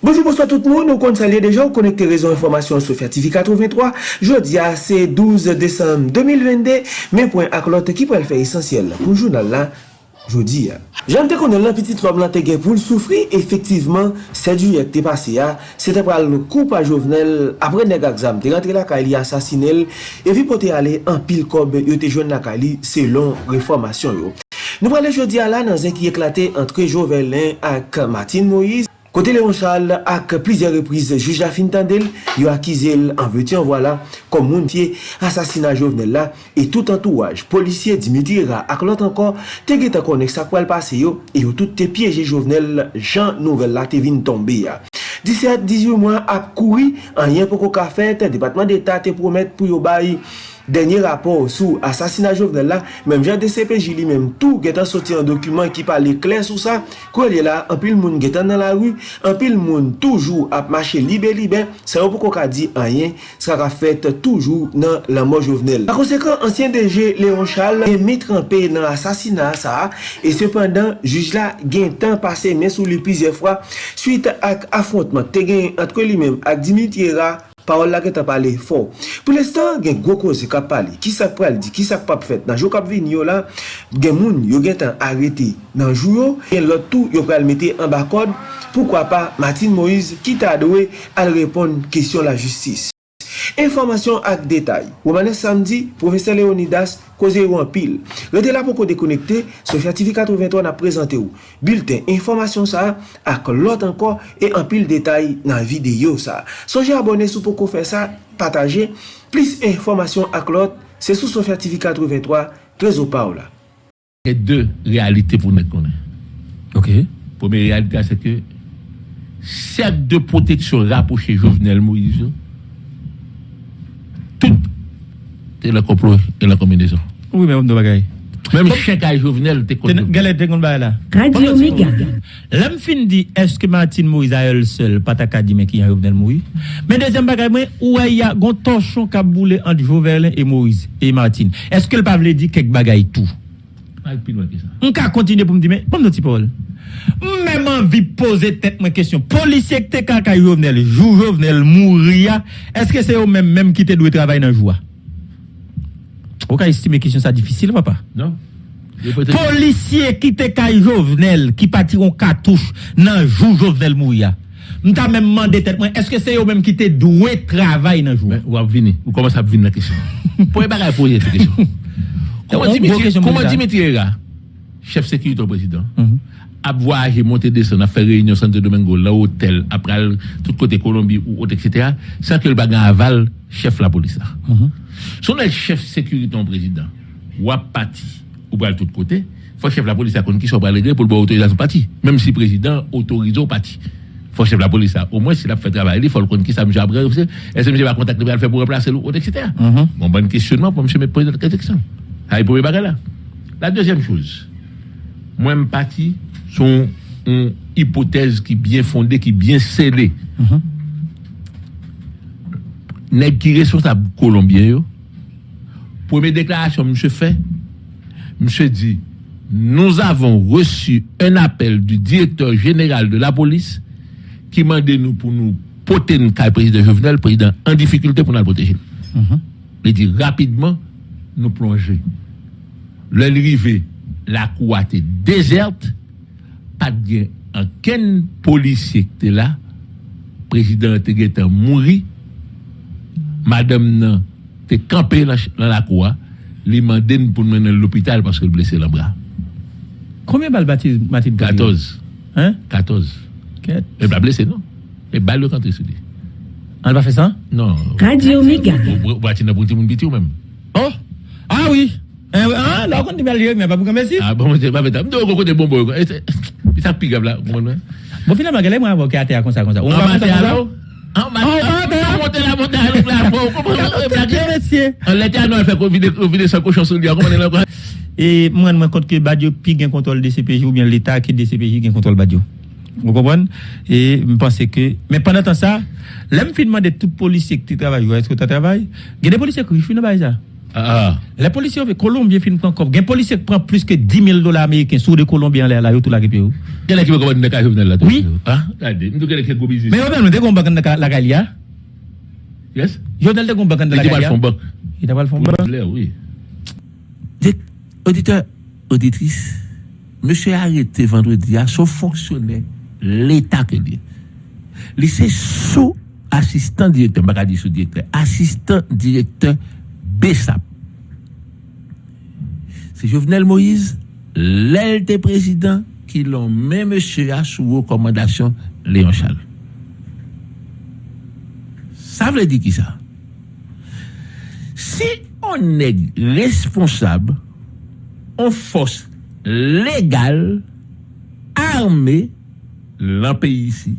Bonjour, bonsoir tout moun, nou kon salye deja ou konekte rezon informasyon sou Fertifi 83 Jodi a se 12 Desem 2022, men poen ak lote ki pou el fe esensyel pou jounal la Jodi ya. Jante konen lan pitit lom lan te gen pou l soufri, efektiveman, sedu yek te pase ya, se te pral koup a jovenel, apre neg a gzam, te rentre la ka li asasinel, evi pou te ale an pil kob yo te jwen la ka li selon reformasyon yo. Nou prale jodi a la nan zek ki eklate antre Jovelin ak Martin Moïse, Kote Léon Charles ak plizye reprise juj la fin tendel, yo akize l anveti an wala kom moun fye asasina jovenel la e tout antouaj, polisye Dimitri Ra ak lot ankon te geta konek sa kwa l pase yo e yo tout te pyeje jovenel jan nouvel la te vin tombe ya. 17-18 mwa ap koui an yen poko ka fet, depatman d'Etat te promet pou yo bayi denye rapor sou asasina jovenel la, menm jan de CPJ li menm tou getan soti an dokumen ki pale kler sou sa, kwen li la, anpil moun getan nan la ru, anpil moun toujou ap mache libe libe, sa yo pou koka di anyen, sa ka fet toujou nan la mò jovenel. Par konsekwen, ansyen DG Léon Charles e mitranpe nan asasina sa, e sepandan, juj la gen tan pase men sou li plize fwa, suite ak afrontman te gen antre li menm ak Dimitri Ra, parol la ke ta pale fò. Pou l'estan gen gwo koze kap pale, ki sak pral di, ki sak pap fet, nan jou kap vin yo la, gen moun yo gen tan arete nan jou yo, gen lot tou yo pral mette an bakod, poukwa pa Martin Moïse ki ta adowe al repon kesyon la justis. Informasyon ak detay. Womane samdi, profeseur Leonidas koze yon pil. Rete la pou ko dekonekte, Sofya TV 83 na prezante ou. Bulten, informasyon sa ak lot anko e an pil detay nan video sa. Sonje abone sou pou ko fe sa, pataje. Plis informasyon ak lot, se sou Sofya TV 83, trezo pa ou la. E de realite pou met konen. Ok. Pome realite a se ke sep de proteksyon rapoche Jovenel Moïse ou tout et la complot et la combinaison. Oui, mais de bagaille. Même chèque à Jovenel, t'es connu. Galère, t'es connu là. Radio Omega. L'homme fin dit, est-ce que Martine Moïse a elle seule, pas ta dit, mais qui a Jovenel Moïse? Mais deuxième bagaille, moi, où il y a un torchon qui a boulé entre Jovenel et Moïse et Martine. Est-ce que le pas voulait dire quelque bagaille tout? Ah, on peut continuer pour me dire, mais, pas me dire, Paul. Mèm anvi pose tèt mwen kesyon. Polisye kte kaka Jovenel, jou Jovenel mouria, eske se yo mèm mèm ki te dwe travay nan jwa? Ou ka estime kesyon sa difisil, papa? Non. Polisye ki te kaka Jovenel, ki pati yon katouche nan jou Jovenel mouria. Mwen ta mèm mande tèt mwen, eske se yo mèm ki te dwe travay nan jwa? Ou ap vini, ou komanse ap vini nan kesyon. Pou e bagay pou yon kesyon. Koman Dimitri Ega, chef sekirito prezident, mhm. Président, a voyagé, monter, descendre, a fait réunion Santo Domingo, l'hôtel, après tout côté Colombie ou autre, etc., sans que le bagan aval chef la police. Si on est chef sécurité au président, ou à parti, ou à tout côté, faut chef la police à qui soit pas pour le boire autorisation parti. Même si le président autorise au parti. Faut chef la police au moins s'il a fait travail, il faut le qui ça monsieur après, est-ce que monsieur va contacter pour faire pour remplacer l'autre, etc. Bon, bon questionnement pour monsieur me poser la question. Ah, il pourrait pas là. La deuxième chose, moi, je parti sont une hypothèse qui est bien fondée, qui est bien scellée. Mm qui responsable colombien, première déclaration, monsieur fait, monsieur dit, nous avons reçu un appel du directeur général de la police qui m'a dit nous pour nous porter le président Jovenel, président en difficulté pour nous protéger. Il dit rapidement, nous plonger. L'arrivée, la cour était déserte, pas de aucun policier qui était là, président était mort, madame nan était campée dans la cour, lui demandé pour nous mener à l'hôpital parce qu'elle blessé le bras. Combien de balles baptise Mathilde 14. Hein 14. Elle va blessé, non? Et balle le canté sur lui. Elle va faire ça? Non. Radio Omega. Ou même? Oh Ah oui eh ah, là, on dit mal, mais pas pour merci. Ah bon, côté bon, bon. Bon, finalement. On va monter la montagne là. On l'état, non, elle fait vider sa cochon sur lui. Comment elle est Et moi, je compte que Badio pique un contrôle des CPJ ou bien l'État qui est des CPJ qui contrôle Badio. Vous comprenez Et je pense que. Mais pendant temps ça, l'homme fait demander tout policier qui travaille, est-ce que tu travailles Il y a des policiers qui font ça. Ah. Les policiers, les Colombiens finissent encore. Les policiers prennent plus que 10 000 dollars américains sur des Colombiens là, là, tout la. Il qui commander la Jovenel là. Oui. Ah, business. Mais on a combat dans la Galia. Yes. Jovenel de combat dans la Galia. Il a pas le fond Il pas Oui. Auditeur, auditrice, monsieur arrêté vendredi à son fonctionnaire, l'État que dit. C'est sous assistant directeur, je dire sous-directeur, assistant directeur C'est Jovenel Moïse, l'aile des présidents, qui l'ont mis monsieur à sous recommandation Léon Charles. Ça veut dire qui ça? Si on est responsable, en force légale, armée, l'un pays ici,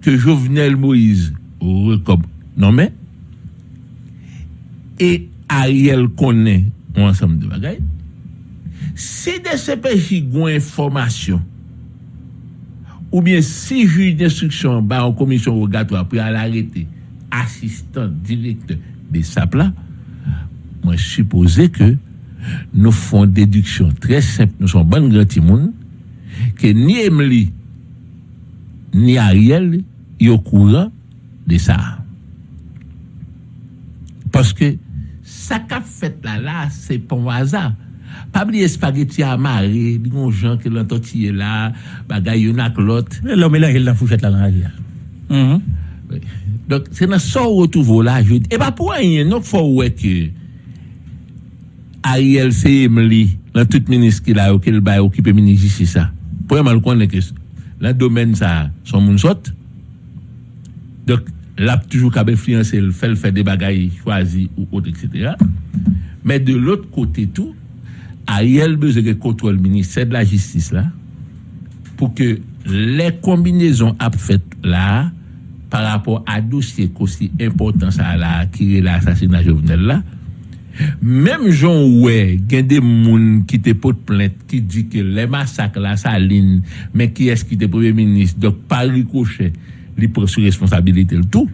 que Jovenel Moïse recommande. Non mais, et Ariel connaît un ensemble de bagailles. Si des CPJ ont information, ou bien si juge d'instruction bah, en commission rogatoire pour l'arrêter, assistant, directeur de SAPLA, moi je suppose que nous faisons déduction très simple, nous sommes bon grand monde, que ni Emily, ni Ariel, sont au courant de ça. Parce que sa ka fet la la, se pon waza. Pabli espageti amare, digon jan ke lantot siye la, bagay yon ak lot. Lò me e la jel la fouchet la lan aji. Donk, se nan sor wotouvo la, e pa pou an yon nok fò wè ke Ariel se yem li nan tout menis ki la yo ke l bay okipe meniji si sa. Pou yon mal konen ke lan domen sa son moun sot. Donk, là, toujours qu'à influencer, le fait, fait des bagailles choisis ou autres, etc. Mais de l'autre côté, tout, Ariel besoin de contrôle le ministère de la Justice là, pour que les combinaisons à faites là, par rapport à dossier aussi important ça là, qui est l'assassinat Jovenel là, même Jean ouais, a des gens qui te portent plainte, qui dit que les massacres là, ça ligne, mais qui est-ce qui était premier ministre, donc par ricochet, il prend sur responsabilité le tout.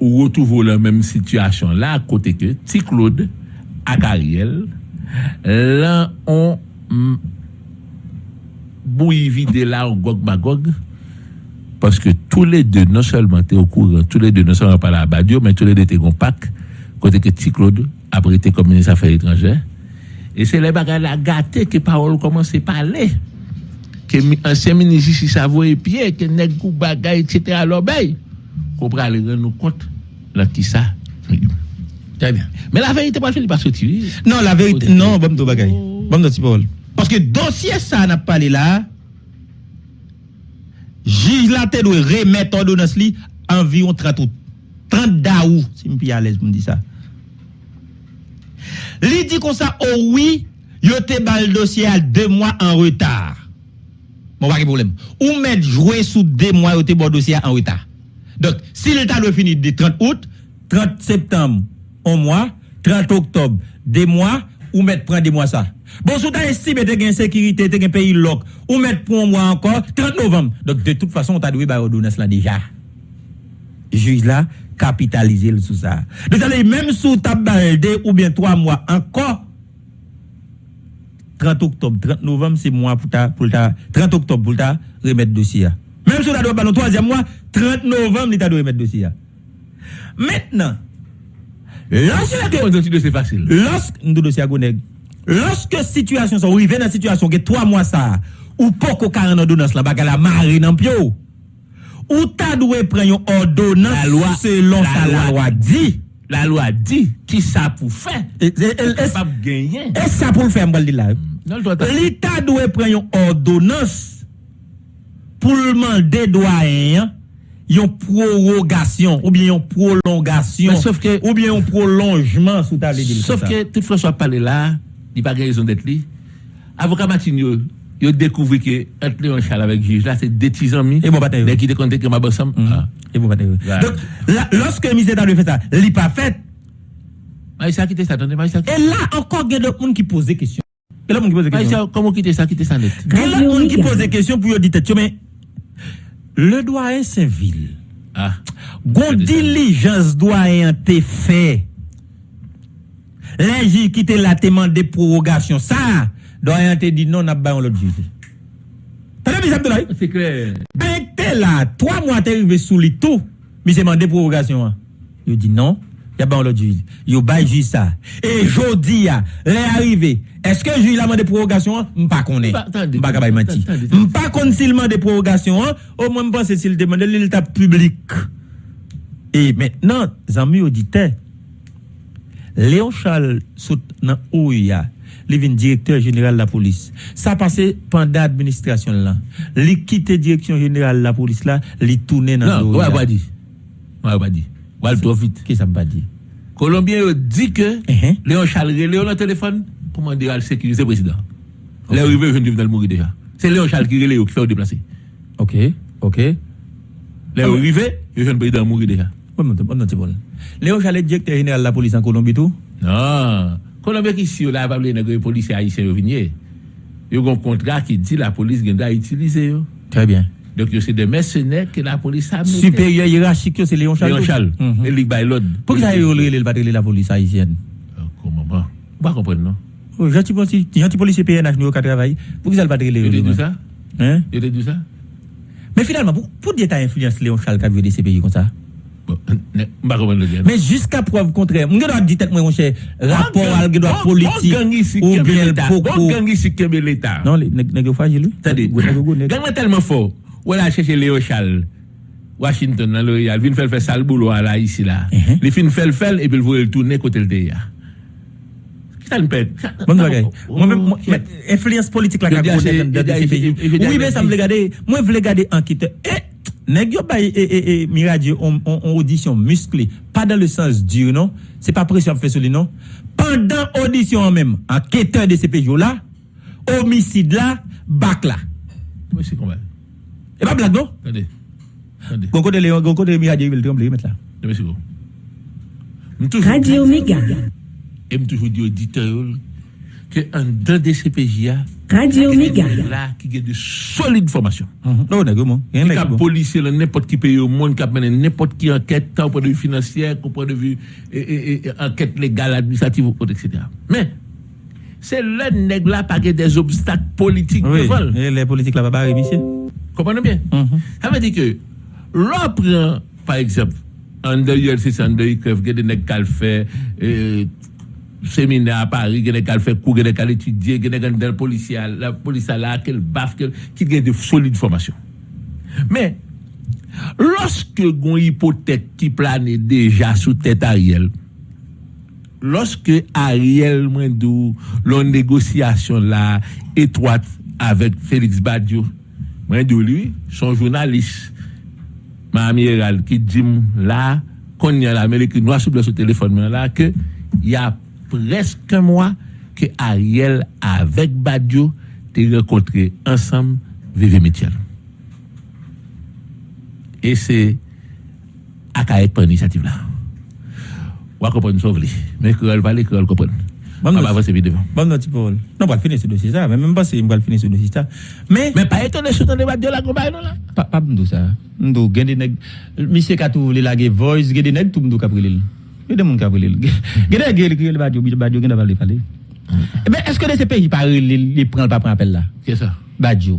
Ou retrouve la même situation là, à côté que Ti Claude, à Ariel, là, on bouille vide là, on gog magog, parce que tous les deux, non seulement étaient au courant, tous les deux, non seulement pas la Badio, mais tous les deux en pack, côté que Ti Claude, après été comme ministre des Affaires étrangères. Et c'est les bagages la gâté que parole commence à parler. ke ansyen menisi si sa voye piye, ke nek kou bagay, etc. alobay, kou pral ren nou kont la ki sa. Très bien. Men la verite pa fè li pa soti. Non, la verite, non, oh. bom do bagay. Bom do ti parol. Paske dosye sa nap pale la, jij la te do remet ordonans li anvion 30 out. 30 da ou, si mpi alèz pou mdi sa. Li di kon sa, oh oui, yo te bal dosye al 2 mwa an retar. Mon pas de problème. Ou mettre jouer sous deux mois au bon dossier en retard. Donc, si l'État doit finir de 30 août, 30 septembre, un mois, 30 octobre, deux mois, ou mettre prendre des mois ça. Bon, si tu estimé que tu une sécurité, tu un pays lock, ou mettre pour un mois encore, 30 novembre. Donc, de toute façon, on t'a doué par ordonnance là déjà. Juge là, capitaliser le sous ça. Donc, même sous ta ou bien trois mois encore, 30 octobre, 30 novembre, c'est mois pour ta, pour ta, 30 octobre pour ta remettre dossier. Même si on a droit dans troisième mois, 30 novembre, l'État doit remettre dossier. Maintenant, lorsque. c'est facile. Lorsque. Nous dossier Lorsque situation, on arrive dans la situation, que 3 mois ça, ou pas qu'on a une ordonnance là-bas, la marée dans pio, ou ta doué prendre une ordonnance selon la loi dit. La loi dit qui ça pour faire. Et ça pour le faire, là? L'État doit prendre une ordonnance pour demander doyen une prorogation ou bien une prolongation sauf que, ou bien un prolongement sous ta Sauf que toutefois soit parlé là, il n'y a pas raison d'être là. Avocat Martinho, il a découvert que entre Léon Charles avec juge là, c'est des petits amis. Et bon bataille. Mais qui te compté que ma bosse mm. Et bon bataille. Donc, lorsque le ministère fait ça, il n'a pas fait. Maïssa qui ça, attendez, Maïssa. Et là, encore, il y a d'autres gens qui posent des questions. Et là, qui pose des questions. Comment quitter ça, quitter ça net? Il y a d'autres gens qui posent des questions pour dire, mais le doyen Saint-Ville. Ah. Gon diligence doyen te fait. L'ingi qui te la demandé prorogation. Ça, doyen te dit non, n'a pas l'autre juge. T'as vu, Abdoulaye? C'est clair. Ben, t'es là, trois mois, t'es arrivé sous les taux, mais c'est demandé prorogation. Il dit non, il y a pas l'autre juge. Il y a juge ça. Et jodi, est arrivé. Est-ce que le juge a demandé prorogation? Je ne pas M'pas qu'on est. M'pas qu'on menti. M'pas qu'on s'il demande prorogation, au moins, je pense s'il demande l'état public. Et maintenant, amis auditeurs, Léon Charles, dans OUIA, il directeur général de la police. Ça passé pendant l'administration là. Il quitté direction générale de la police là, il tourné dans Non, ouais, pas dit. Ouais, pas dit. Ouais, trop vite. Qu'est-ce que ça pas dit? Colombien dit que uh-huh. Léon Charles Léon le téléphone pour demander à la sécurité président. Okay. Léon Rivet vient de mourir déjà. C'est Léon Charles qui Léon qui fait déplacer. OK, OK. Léon Rivet, il vient de président mourir déjà. Léon Chalet, directeur général de la police en Colombie, tout? Non. Colombie, qui ici, là, pas les policiers haïtiens venir. Il y a un contrat qui dit la police doit utiliser. Très bien. Donc, c'est des mercenaires que la police a mis. Supérieur hiérarchique, c'est Léon Charles. Léon Charles. Et Ligue. Pourquoi ça a eu la police haïtienne Comment pas Pas comprendre, non? Oh, Gentil policier PNH, nous, qui travaille. Pourquoi ça a pas Il a dit ça? Hein? Il a dit ça? Mais finalement, pour dire que tu as influence Léon Charles qui a vu des CPI comme ça? Mais jusqu'à preuve contraire, je dois dire mon cher, rapport à la politique ou bien beaucoup. l'État. Non, les fragile. C'est-à-dire, gang tellement fort. Ou a cherché Léo Charles. Washington, dans le il vient faire sale boulot là, ici là. Il fin fait le faire et puis il veut tourner côté le DEA. Ça me pète. Bon bagay. Moi influence politique pays. Oui, mais ça me regarder, moi je veux regarder enquêteur. Nèg yo bay et et et on, audition musclée, pas dans le sens dur non, c'est pas pression fait sur lui non? Pendant audition même, enquêteur de CPJ là, homicide là, bac là. Oui, c'est comment Et pas blague non? Attendez. Attendez. Gon côté Léon, gon côté Miradio, il tremble mettre là. Merci beaucoup. Radio Omega. Et me toujours dit auditeur que en deux de CPJ Radio Méga. Là, qui a de solides formations. Non, d'accord, Qui a policier, n'importe qui pays au monde, qui a mené n'importe qui enquête, tant au point de vue financier, au point de vue enquête légale, administrative, etc. Mais, c'est le nègre là, pas des obstacles politiques oui, Et les politiques là, pas réussir. Comprenez bien? Mhm. Ça veut dire que, l'on prend, par exemple, en dehors, c'est en dehors, il y a des nègres qui fait, séminaire à Paris, y a fait cours, y a il y a des policiers, la police qu'elle baffe, qui a de solides formations. Mais, lorsque une hypothèque qui plane déjà sous tête Ariel, lorsque Ariel Mwendou, l'on négociation là, étroite avec Félix Badiou, lui, son journaliste, amiral qui dit là, qu'on y a l'Amérique noire sur le téléphone là, que il y a presque un mois que Ariel avec Badio t'es rencontré ensemble Vive Mitchell. Et c'est à Kaek pour l'initiative là. On va comprendre sauve Mais que elle parle, que elle comprenne. Bon, on va avancer vite devant. Bon, non, tu peux. Non, on va finir ce dossier ça. Mais même pas si on va finir ce dossier ça. Mais. Mais pas étonné sur ton débat de la campagne là. Pas, pas, ça. Ndo, gende nèg. Monsieur Katou voulait la voice, gende nèg tout ndo kaprilil. Il Yo de moun ka vole. Gede gel kriye le badyo, badyo gen da vale pale. Eh Ebe, eske de se peyi pare li pran pa pran apel la? Kè sa? Badyo.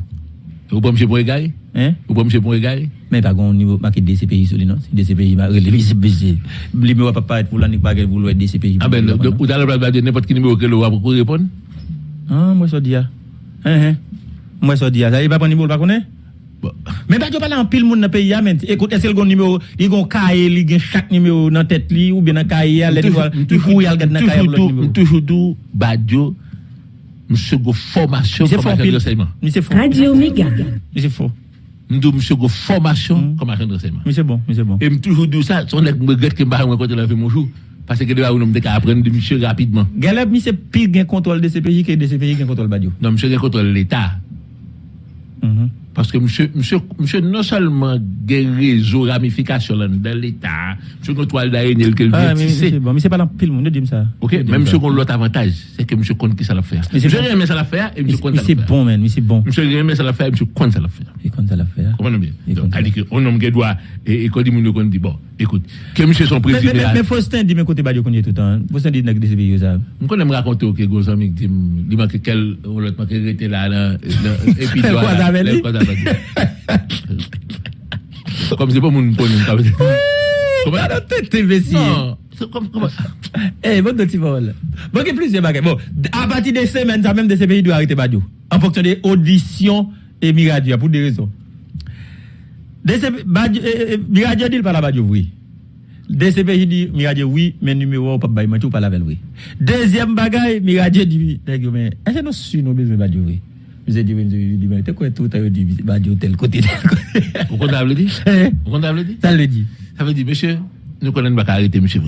Ou pa mse pou e gaye? Hein? Ou pa mse pou e gaye? Men pa gon nivou maki DCPI sou li non? DCPI ma rele DCPI. Li mè wap apayet pou lanik bagay pou lwè DCPI. A ben, ou talè plat badyo, nepot ki nime wè kè lò wap pou repon? An, mwen so diya. Hein, hein. Mwen so diya. Sa yi pa pon nivou lwa konè? Connaître mais pas parler en pile monde dans pays mais écoute est-ce que le numéro il gon cahier il gagne chaque numéro dans tête li ou bien dans cahier il fouille il regarde dans cahier numéro. toujours dou Badio monsieur go formation comme agent de renseignement monsieur faux Radio Méga. Monsieur faux nous monsieur go formation comme agent de renseignement monsieur bon monsieur bon. Et toujours dit ça son nèg me regrette que m'a rencontré la mon jour parce que là, on a apprendre de monsieur rapidement. Galeb, monsieur pire gain contrôle de CPJ que de CPJ gain contrôle Badio. Non, monsieur gain contrôle l'État. Mm Paske msè non salman gen rezo ramifikasyon lan dan l'Etat, msè kon toal da enel ke l'vertise. Msè palan pil moun, nou dim sa. Ok, men msè kon lot avantaj, se ke msè kon ki sa la fè. Msè remè sa la fè, msè kon sa la fè. Msè bon men, msè bon. Msè remè sa la fè, msè kon sa la fè. E kon sa la fè. Koman nou bien? Adi ki, on nom gen dwa, e kon di moun yo kon di, bon, ekout, ke msè son prezident. Men Fostin di men kote badyo konye toutan, Fostin di nan gde sebe yo sa. Mwen kon nem rakonte ou ke gozan mik di, di man ke kel, ou lot man ke rete la, epi do comme c'est pas mon point. Comment la tête imbécile Eh, bon petit vol. Bon, il plusieurs bagages. Bon, à partir des semaines, ça même de ces pays doit arrêter Badiou. En fonction des auditions et Miradio, pour des raisons. Miradio dit pas la Badiou, oui. DCPJ dit Miradio oui, mais numéro pas bail, pas la veille oui. Deuxième bagaille, Miradio dit mais est-ce que nous sommes besoin Badiou oui? Vous avez dit, vous avez quoi tout, vous dit, bah, dit, tel côté, tel côté. Vous comptez dit? Hein? Vous comptez dit? Ça le dit. Ça veut dire, monsieur, nous connaissons pas arrêter, monsieur.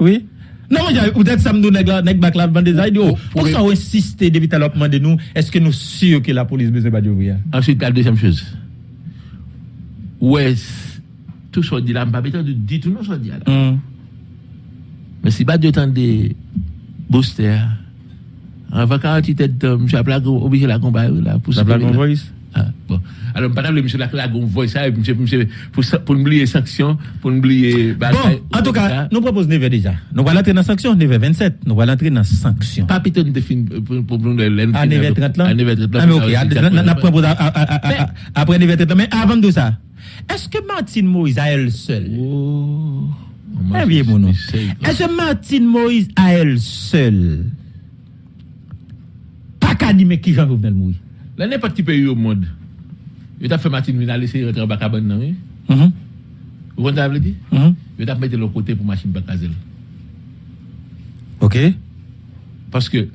Oui. Non, mais peut-être ça me donne nèg bac bande des idiots. Pour ça, on insiste depuis tout à l'heure, de nous, est-ce que nous sûrs que la police besoin de ouvrir? Ensuite, la deuxième chose. Ouais, tout ce dit là, pas besoin de dire tout ce dit là. Hmm. Mais si pas de temps de booster, avant 48 têtes, M. Aplago obligé la combat là pour ça. Aplago voice. Ah, bon. Alors, pas M. Aplago voice ça, monsieur, monsieur, pour, pour oublier sanctions, pour oublier. Bon, en tout cas, nous proposons 9 déjà. Nous allons entrer dans sanction, 9 27. Nous allons entrer dans sanction. Pas plutôt de fin pour nous. À 9 30 là? À 9 30 là. Ah, mais ok, après 9 30 Mais avant tout ça, est-ce que Martine Moïse a elle seule? Oh. Est-ce que Martine Moïse a elle seule? Pas qui Jean Jovenel Moïse. Là, n'importe qui pays au monde. Il a fait Martin Vina laisser rentrer en Bacabane, non, oui? Mm-hmm. Vous ce que dit? Il a mis de l'autre côté pour machine Bacazel. Ok. Parce que